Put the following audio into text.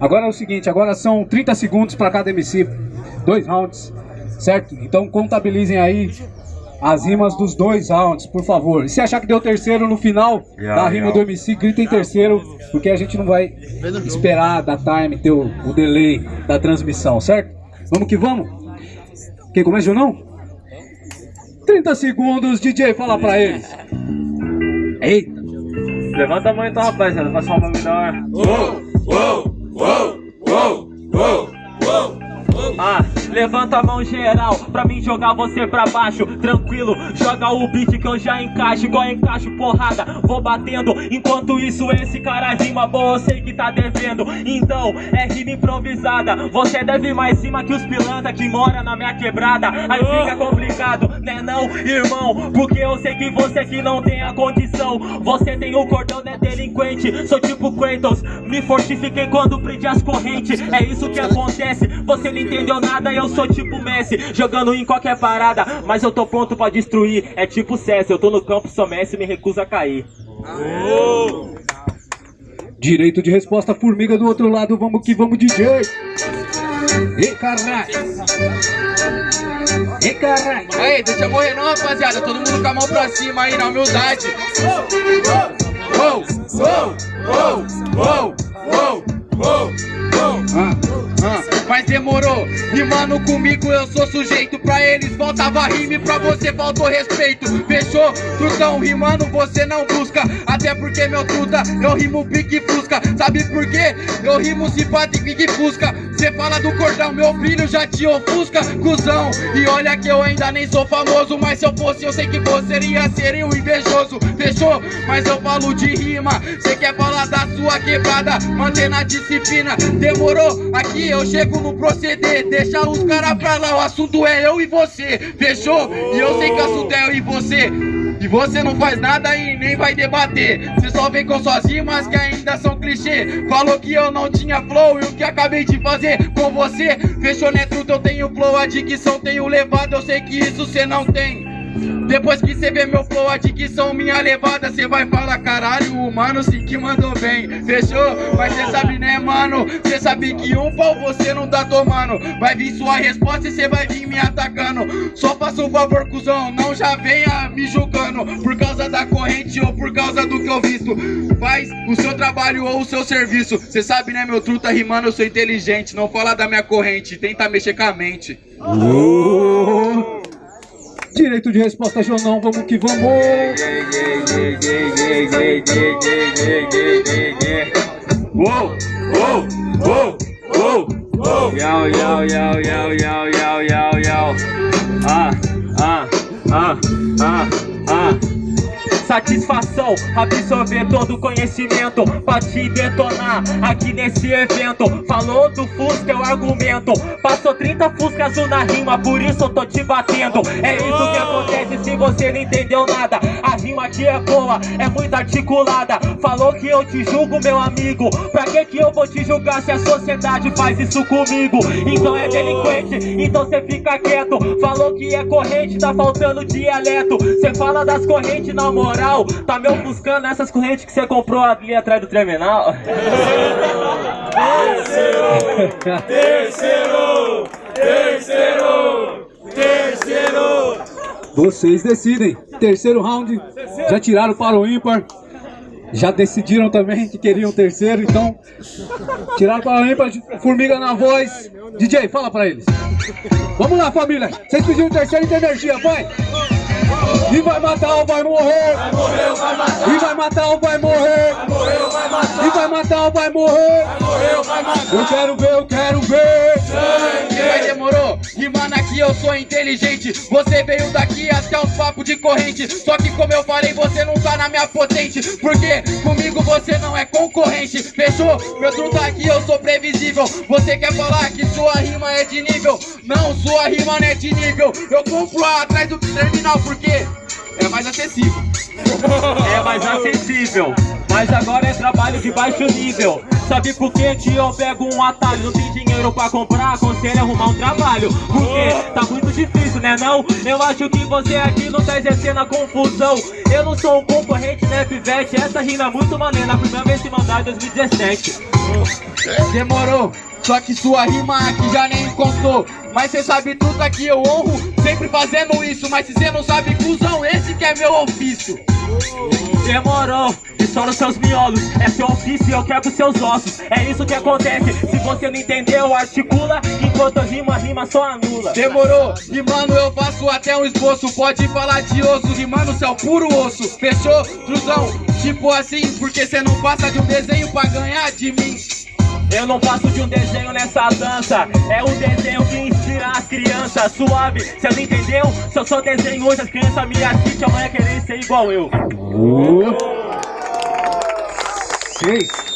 Agora é o seguinte, agora são 30 segundos para cada MC, dois rounds, certo? Então contabilizem aí as rimas dos dois rounds, por favor. E se achar que deu terceiro no final yeah, da rima yeah. do MC, grita em terceiro, porque a gente não vai esperar da time, ter o, o delay da transmissão, certo? Vamos que vamos? Quem começa ou não? 30 segundos, DJ, fala pra eles. Eita. Levanta a mão então, rapaziada, pra uma melhor. Uou, uou, uou, uou, uou, uou. Levanta a mão geral pra mim jogar você pra baixo. Tranquilo, joga o beat que eu já encaixo. Igual encaixo porrada, vou batendo. Enquanto isso esse cara rima boa, eu sei que tá devendo. Então, é rima improvisada. Você deve mais cima que os pilantra que mora na minha quebrada. Aí fica complicado, né não, irmão? Porque eu sei que você que não tem a condição. Você tem o cordão, né delinquente? Sou tipo Kratos, me fortifiquei quando prendi as correntes. É isso que acontece, você não entendeu nada, sou tipo Messi Jogando em qualquer parada, mas eu tô pronto pra destruir. É tipo César, eu tô no campo, sou Messi, me recuso a cair. Direito de resposta, formiga do outro lado, vamos que vamos DJ E caralho. E caralho. Aí, deixa eu morrer não rapaziada, todo mundo com a mão pra cima aí na humildade. Uou, uou, uou, uou, uou, uou, uou, ah. Ah, mas demorou, rimando comigo eu sou sujeito. Pra eles faltava rime, pra você faltou respeito. Fechou? Trutão, rimando você não busca. Até porque meu truta, eu rimo pique fusca. Sabe por quê? Eu rimo simpático pique fusca Cê fala do cordão, meu brilho já te ofusca Cusão, e olha que eu ainda nem sou famoso Mas se eu fosse eu sei que você iria ser um invejoso. Fechou? Mas eu falo de rima. Cê quer falar da sua quebrada? Mantendo a disciplina. Demorou? Aqui eu chego no proceder. Deixa os caras pra lá, o assunto é eu e você. Fechou? E eu sei que o assunto é eu e você e você não faz nada e nem vai debater. Você só vem com suas rimas que ainda são clichê. Falou que eu não tinha flow e o que acabei de fazer com você? Fechou, né, truto? Eu tenho flow, a dicção tenho levado. Eu sei que isso cê não tem depois que cê vê meu flow, a dicção minha levada Cê vai falar, caralho, o mano sim que mandou bem. Fechou? Mas cê sabe né, mano? Cê sabe que um pau você não tá tomando Vai vir sua resposta e cê vai vir me atacando. Só faça um favor, cuzão, não já venha me julgando. Por causa da corrente ou por causa do que eu visto. Faz o seu trabalho ou o seu serviço. Cê sabe né, meu truta rimando, eu sou inteligente. Não fala da minha corrente, tenta mexer com a mente. Uh! Direito de resposta, Jonão, vamos que vamos! Uou, uou, uou, uou, uou! Yau, yau, yau, yau, yau, yau, yau, yau! Ah, ah, ah, ah, ah! Satisfação, absorver todo o conhecimento Pra te detonar aqui nesse evento. Falou do Fusca, eu argumento. Passou 30 Fusca azul na rima, por isso eu tô te batendo. É isso que acontece se você não entendeu nada. A rima aqui é boa, é muito articulada. Falou que eu te julgo, meu amigo. Pra que que eu vou te julgar se a sociedade faz isso comigo? Então é delinquente, então cê fica quieto. Falou que é corrente, tá faltando dialeto. Cê fala das correntes na moral tá me ofuscando essas correntes que você comprou ali atrás do terminal. Terceiro! Terceiro! Terceiro! Terceiro! Vocês decidem. Terceiro round. Já tiraram para o ímpar. Já decidiram também que queriam terceiro, então tiraram para o ímpar. Formiga na voz. DJ, fala para eles. Vamos lá, família. Vocês pediram terceiro e tem energia, vai! E vai matar ou vai morrer. Vai morrer ou vai matar. E vai matar ou vai morrer. Vai morrer ou vai matar. E vai matar ou vai morrer. Vai morrer ou vai matar. Eu quero ver, eu quero ver. Sangue. Demorou. Rimando aqui eu sou inteligente. Você veio daqui até os papos de corrente. Só que como eu falei, você não tá na minha potente. Porque comigo você não é concorrente. Fechou? Meu truta aqui eu sou previsível. Você quer falar que sua rima é de nível? Não, sua rima não é de nível. Eu compro atrás do terminal porque é mais acessível. É mais acessível, mas agora é trabalho de baixo nível. Sabe por que que eu pego um atalho? Não tem dinheiro pra comprar, aconselho arrumar um trabalho Porque tá muito difícil, né não? Eu acho que você aqui não tá exercendo a confusão Eu não sou um concorrente, né pivete? Essa rima é muito maneira, a primeira vez que mandar em 2017 Demorou, só que sua rima aqui já nem contou Mas cê sabe tudo aqui eu honro, sempre fazendo isso Mas se cê não sabe, cuzão, esse que é meu ofício Demorou, estoura seus miolos É seu ofício e eu quebro seus ossos. É isso que acontece, se você não entendeu Articula, enquanto eu rimo, a rima só anula. Demorou, rimando eu faço até um esboço. Pode falar de osso, rimando céu puro osso. Fechou, truzão? Tipo assim, porque cê não passa de um desenho pra ganhar de mim Eu não passo de um desenho nessa dança É o desenho que inspira as crianças Suave, cê não entendeu? Se eu sou desenho hoje, as crianças me assistem Amanhã querem ser igual eu Seis.